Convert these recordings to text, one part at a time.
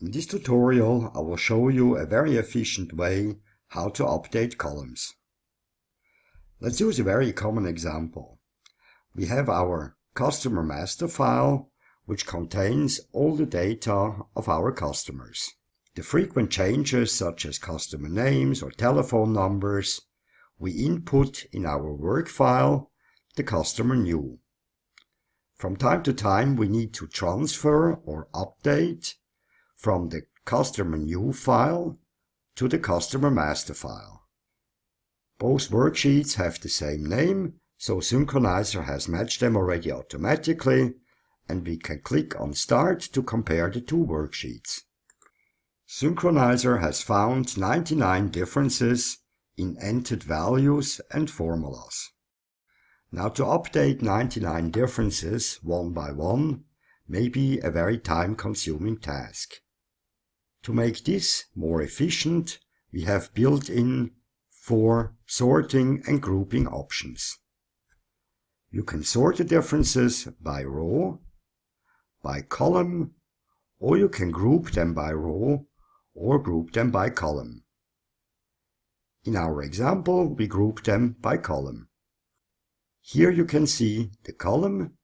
In this tutorial I will show you a very efficient way how to update columns. Let's use a very common example. We have our customer master file which contains all the data of our customers. The frequent changes such as customer names or telephone numbers we input in our work file the customer new. From time to time we need to transfer or update from the customer new file to the customer master file. Both worksheets have the same name, so Synkronizer has matched them already automatically and we can click on Start to compare the two worksheets. Synkronizer has found 99 differences in entered values and formulas. Now to update 99 differences one by one may be a very time-consuming task. To make this more efficient, we have built in four sorting and grouping options. You can sort the differences by row, by column, or you can group them by row or group them by column. In our example, we group them by column. Here you can see the column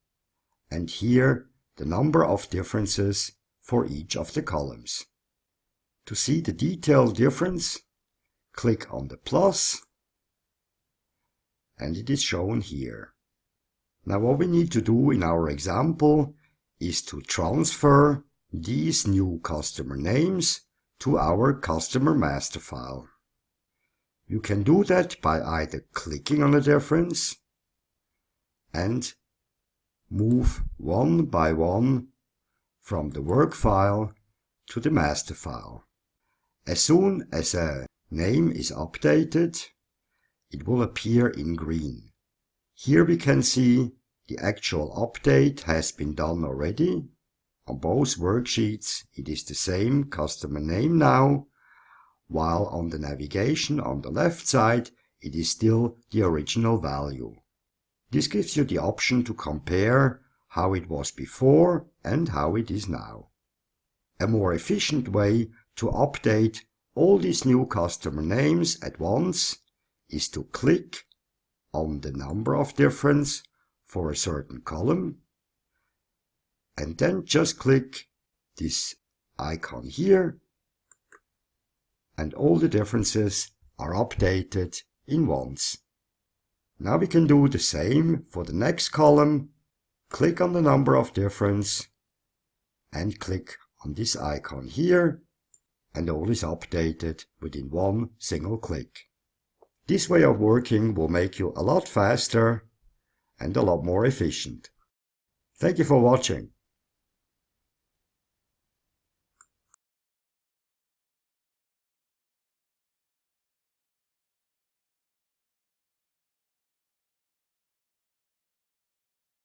and here the number of differences for each of the columns. To see the detailed difference, click on the plus and it is shown here. Now what we need to do in our example is to transfer these new customer names to our customer master file. You can do that by either clicking on the difference and move one by one from the work file to the master file. As soon as a name is updated, it will appear in green. Here we can see the actual update has been done already. On both worksheets it is the same customer name now, while on the navigation on the left side it is still the original value. This gives you the option to compare how it was before and how it is now. A more efficient way to update all these new customer names at once is to click on the number of difference for a certain column and then just click this icon here and all the differences are updated in once. Now we can do the same for the next column. Click on the number of difference and click on this icon here and all is updated within one single click. This way of working will make you a lot faster and a lot more efficient. Thank you for watching.